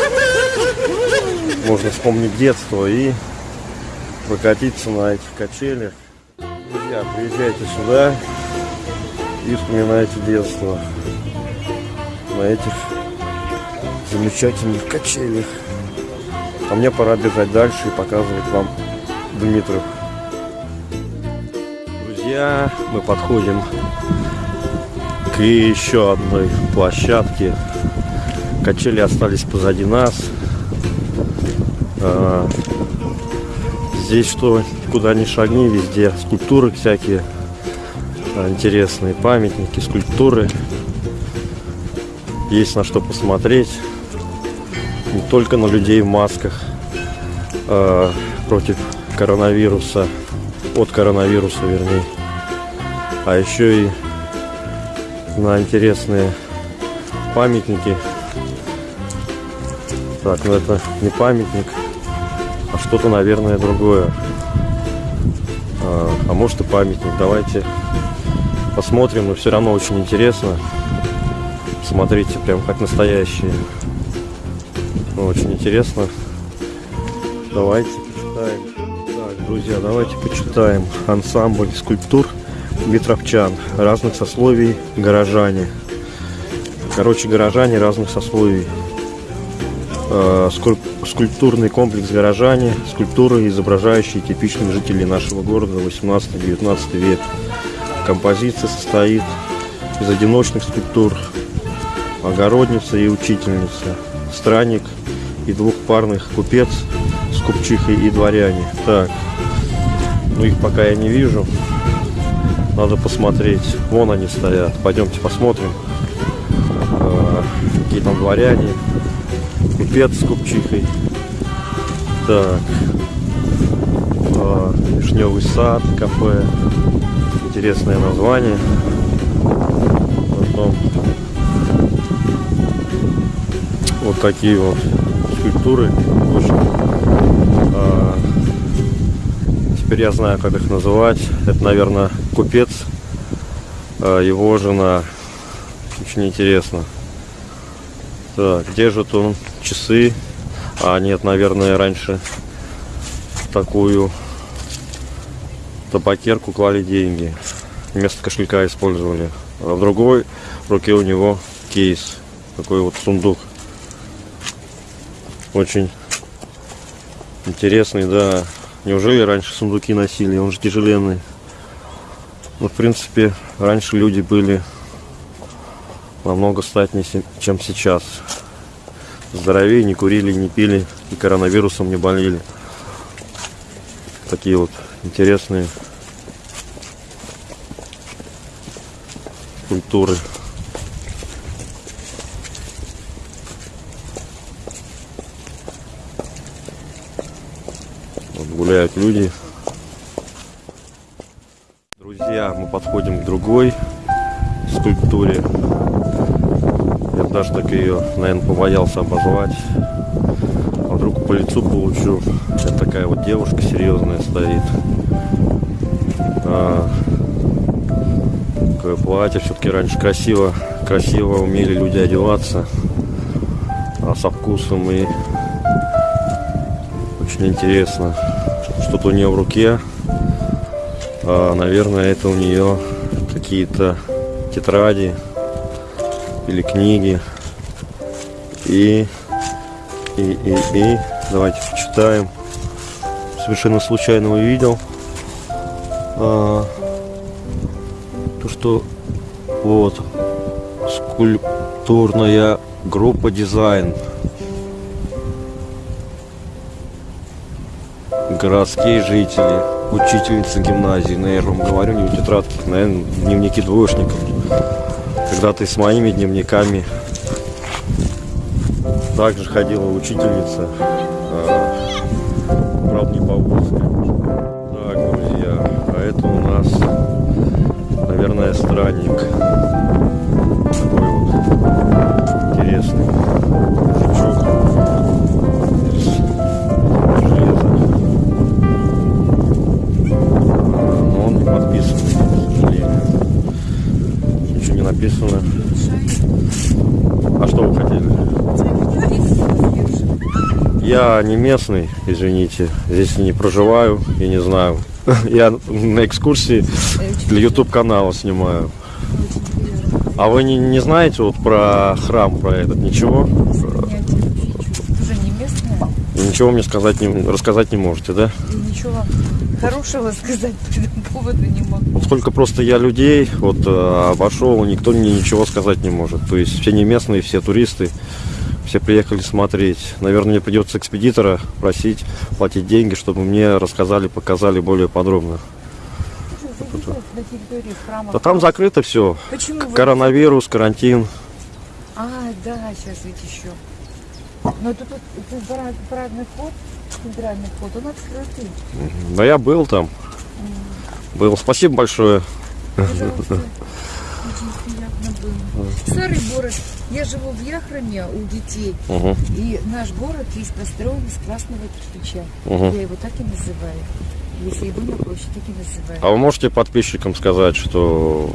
Speaker 1: Можно вспомнить детство и прокатиться на этих качелях. Друзья, приезжайте сюда и вспоминайте детство на этих замечательных качелях. А мне пора бежать дальше и показывать вам Дмитров. Друзья, мы подходим к еще одной площадке. Качели остались позади нас. А, здесь что, куда ни шагни, везде скульптуры всякие а, интересные, памятники, скульптуры. Есть на что посмотреть. Не только на людей в масках э, против коронавируса, от коронавируса, вернее, а еще и на интересные памятники. Так, ну это не памятник, а что-то, наверное, другое. А, а может и памятник. Давайте посмотрим, но все равно очень интересно. Смотрите, прям как настоящие. Очень интересно. Давайте почитаем. Так, друзья, давайте почитаем. Ансамбль скульптур Ветровчан. Разных сословий горожане. Короче, горожане разных сословий. Э, скульптурный комплекс горожане. Скульптуры, изображающие типичных жителей нашего города 18-19 век. Композиция состоит из одиночных скульптур, огородница и учительница, странник и двухпарных купец с купчихой и дворяне. Так, ну их пока я не вижу. Надо посмотреть. Вон они стоят. Пойдемте посмотрим. А, какие там дворяне. Купец с купчихой. Так. А, Вишневый сад, кафе. Интересное название. Вот такие вот скульптуры. А, теперь я знаю, как их называть. Это, наверное, купец, а, его жена. Очень интересно. Так, держит он часы. А, нет, наверное, раньше такую табакерку клали деньги. Вместо кошелька использовали. А в другой руке у него кейс. Такой вот сундук. Очень интересный, да. Неужели раньше сундуки носили? Он же тяжеленный. Ну, в принципе, раньше люди были намного статнее, чем сейчас. Здоровее, не курили, не пили и коронавирусом не болели. Такие вот интересные культуры. Вот гуляют люди. Друзья, мы подходим к другой скульптуре. Я даже так ее, наверное, побоялся обозвать. А вдруг по лицу получу. Это такая вот девушка серьезная стоит. А, такое платье все-таки раньше красиво, красиво умели люди одеваться. А со вкусом и очень интересно. Что-то у нее в руке. А, наверное, это у нее какие-то тетради или книги. И, и, и, и, давайте почитаем. Совершенно случайно увидел. А, то, что вот скульптурная группа дизайн. Городские жители, учительница гимназии, наверное, вам говорю, не в тетрадках, наверное, дневники двоечников. Когда ты с моими дневниками также ходила учительница, а, правда, не по вузу, Так, друзья, а это у нас, наверное, странник. Написано. А что вы хотели? Я не местный, извините. Здесь не проживаю и не знаю. (laughs) Я на экскурсии для YouTube канала снимаю. А вы не, не знаете вот про храм, про этот ничего? Ничего мне сказать не, рассказать не можете, да?
Speaker 4: и ничего вам хорошего сказать по этому поводу не могу.
Speaker 1: Сколько просто я людей вот э, обошел, никто мне ничего сказать не может. То есть все не местные, все туристы, все приехали смотреть. Наверное, мне придется экспедитора просить платить деньги, чтобы мне рассказали, показали более подробно. Да там закрыто все.
Speaker 4: Почему вы...
Speaker 1: Коронавирус, карантин.
Speaker 4: А, да, сейчас ведь еще. Но тут, тут парад- парадный вход, центральный вход, он открытый.
Speaker 1: Да я был там. Был. Спасибо большое.
Speaker 4: Пожалуйста. Старый город. Я живу в Яхроме у детей.
Speaker 1: Мгм,
Speaker 4: И наш город весь построен из красного кирпича.
Speaker 1: мгм.
Speaker 4: Я его так и называю. Если его на площадь, так и называю.
Speaker 1: А вы можете подписчикам сказать, что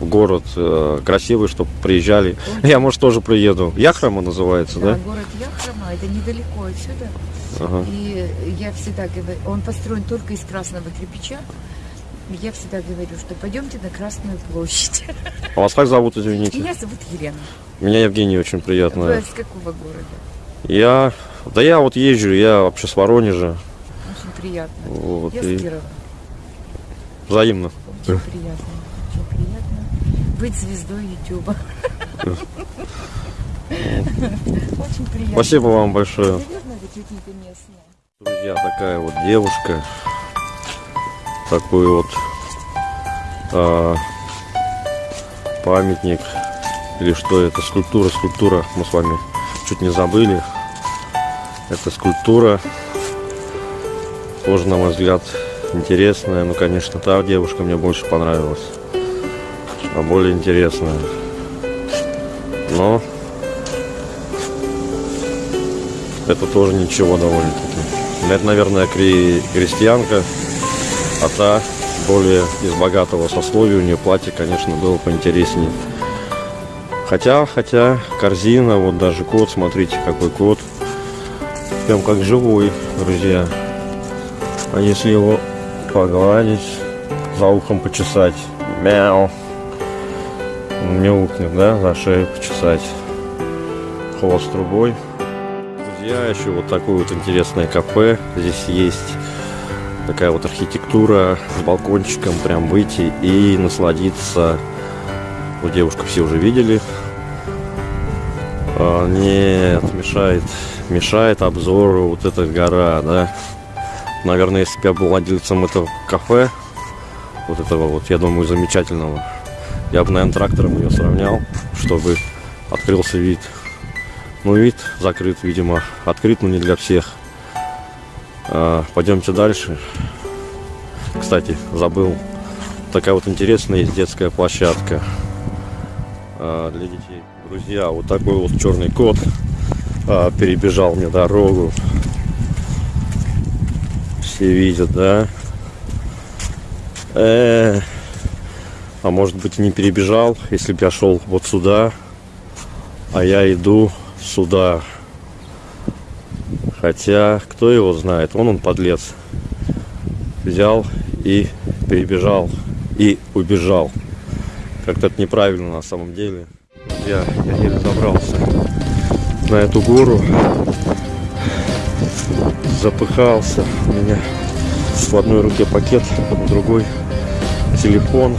Speaker 1: город э, красивый, чтобы приезжали? Я, может, тоже приеду. Яхрама называется,
Speaker 4: Да,
Speaker 1: да?
Speaker 4: город Яхрома, это недалеко отсюда.
Speaker 1: Ага.
Speaker 4: И я всегда говорю, он построен только из красного кирпича. Я всегда говорю, что пойдемте на Красную площадь.
Speaker 1: А вас как зовут, извините?
Speaker 4: Меня зовут Елена.
Speaker 1: Меня Евгений очень
Speaker 4: Вы
Speaker 1: приятно.
Speaker 4: из какого города?
Speaker 1: Я, да я вот езжу, я вообще с Воронежа.
Speaker 4: Приятно.
Speaker 1: Вот,
Speaker 4: Я
Speaker 1: и
Speaker 4: с Кирова.
Speaker 1: взаимно.
Speaker 4: Очень приятно. Очень приятно быть звездой Ютуба. Очень приятно.
Speaker 1: Спасибо вам большое. Друзья, такая вот девушка. Такой вот а, памятник. Или что это? Скульптура, скульптура. Мы с вами чуть не забыли. Это скульптура. Тоже, на мой взгляд, интересная. Ну, конечно, та девушка мне больше понравилась. А более интересная. Но это тоже ничего довольно-таки. Это, наверное, кре- крестьянка, а та более из богатого сословия. У нее платье, конечно, было поинтереснее. Хотя, хотя, корзина, вот даже кот, смотрите, какой кот. Прям как живой, друзья. А если его погладить, за ухом почесать, мяу, мяукнет, да, за шею почесать, хвост трубой. Друзья, еще вот такое вот интересное кафе. Здесь есть такая вот архитектура с балкончиком, прям выйти и насладиться. Вот девушку все уже видели. А, нет, мешает, мешает обзору вот эта гора, да. Наверное, если бы я был владельцем этого кафе, вот этого вот, я думаю, замечательного, я бы, наверное, трактором ее сравнял, чтобы открылся вид. Ну, вид закрыт, видимо. Открыт, но не для всех. А, пойдемте дальше. Кстати, забыл. Такая вот интересная есть детская площадка а, для детей. Друзья, вот такой вот черный кот. а, перебежал мне дорогу. Все видят, да? Э, а может быть не перебежал, если бы я шел вот сюда, а я иду сюда. Хотя, кто его знает, он он подлец. Взял и перебежал и убежал. Как-то это неправильно на самом деле. Я, я еле забрался на эту гору. Запыхался. У меня в одной руке пакет, в другой телефон.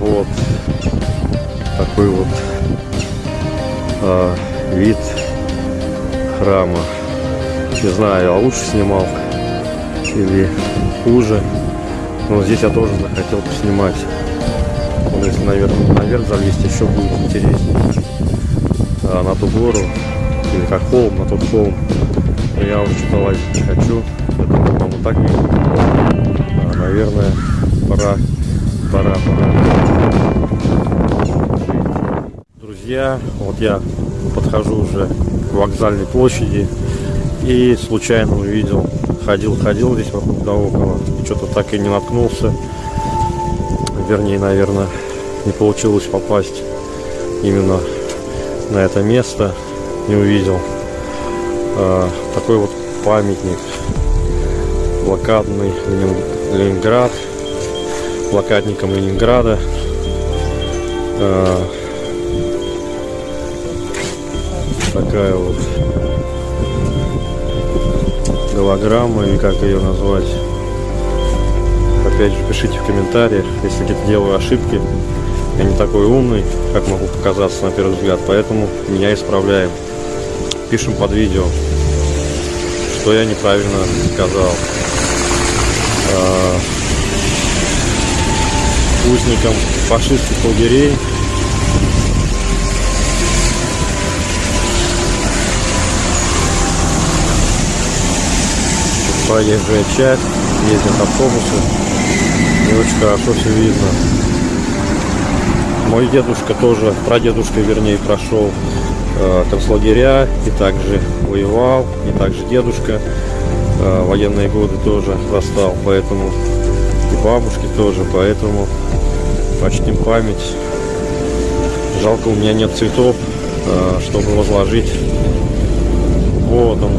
Speaker 1: Вот такой вот а, вид храма. Не знаю, я лучше снимал или хуже. Но здесь я тоже захотел поснимать. Вот если наверх, наверх залезть, еще будет интереснее. А на ту гору, или как холм, на тот холм, я уже что-то лазить не хочу. Это, по-моему, так видно. А, наверное, пора, пора, пора. Друзья, вот я подхожу уже к вокзальной площади и случайно увидел, ходил-ходил здесь вокруг да около, и что-то так и не наткнулся. Вернее, наверное, не получилось попасть именно на это место, не увидел. А, такой вот памятник, блокадный Ленинград, блокадником Ленинграда. А, такая вот голограмма или как ее назвать. Опять же, пишите в комментариях, если где-то делаю ошибки. Я не такой умный, как могу показаться на первый взгляд, поэтому меня исправляем. Пишем под видео, что я неправильно сказал. А, узникам фашистских лагерей проезжая часть, ездят автобусы, не очень хорошо все видно. Мой дедушка тоже, прадедушка вернее, прошел э, концлагеря и также воевал, и также дедушка э, военные годы тоже застал, поэтому и бабушки тоже, поэтому почтим память. Жалко, у меня нет цветов, э, чтобы возложить. Вот он,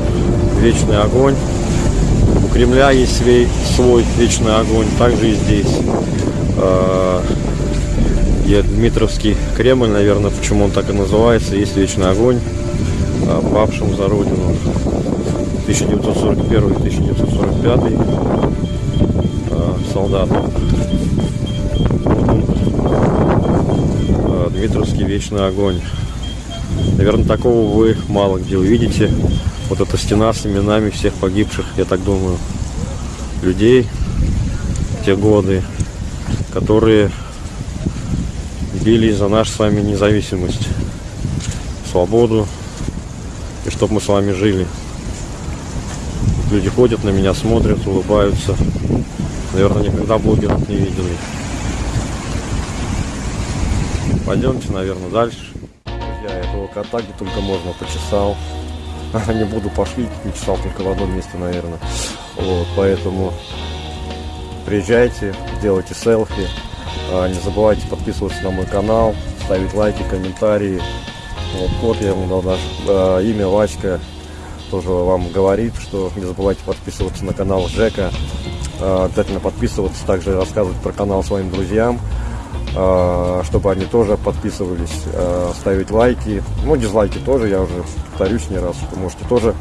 Speaker 1: вечный огонь. У Кремля есть свой, свой вечный огонь, также и здесь. Э, я Дмитровский Кремль, наверное, почему он так и называется, есть вечный огонь, э, павшим за родину. 1941-1945 солдатам. Дмитровский вечный огонь. Наверное, такого вы мало где увидите. Вот эта стена с именами всех погибших, я так думаю, людей в те годы, которые бились за нашу с вами независимость, свободу, и чтобы мы с вами жили. Люди ходят на меня, смотрят, улыбаются. Наверное, никогда блогеров не видели. Пойдемте, наверное, дальше. Я этого кота где только можно почесал. (laughs) Не буду пошлить, не чесал только в одном месте, наверное. Вот, поэтому приезжайте, делайте селфи. А, не забывайте подписываться на мой канал, ставить лайки, комментарии. Вот код я ему дал даже э, имя Васька тоже вам говорит, что не забывайте подписываться на канал Жека. Э, обязательно подписываться, также рассказывать про канал своим друзьям, э, чтобы они тоже подписывались, э, ставить лайки. Ну, дизлайки тоже, я уже повторюсь не раз, вы можете тоже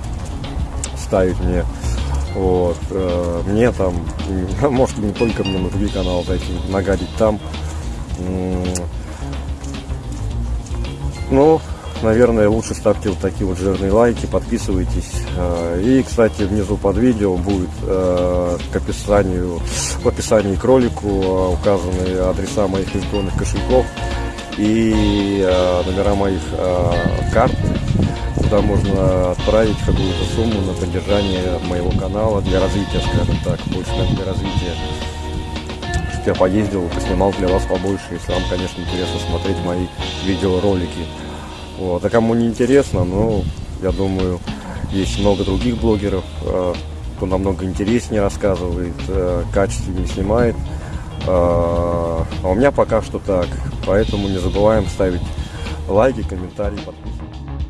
Speaker 1: ставить мне. Вот, э, мне там, (laughs) может не только мне, на другие каналы зайти, нагадить там. Ну, наверное, лучше ставьте вот такие вот жирные лайки, подписывайтесь. Э, и, кстати, внизу под видео будет э, к описанию, в описании к ролику э, указаны адреса моих электронных кошельков и номера моих карт, куда можно отправить какую-то сумму на поддержание моего канала для развития, скажем так, больше для развития я поездил, поснимал для вас побольше, если вам, конечно, интересно смотреть мои видеоролики. Вот. А кому не интересно, ну, я думаю, есть много других блогеров, э, кто намного интереснее рассказывает, э, качественнее снимает. Э, А у меня пока что так. Поэтому не забываем ставить лайки, комментарии, подписываться.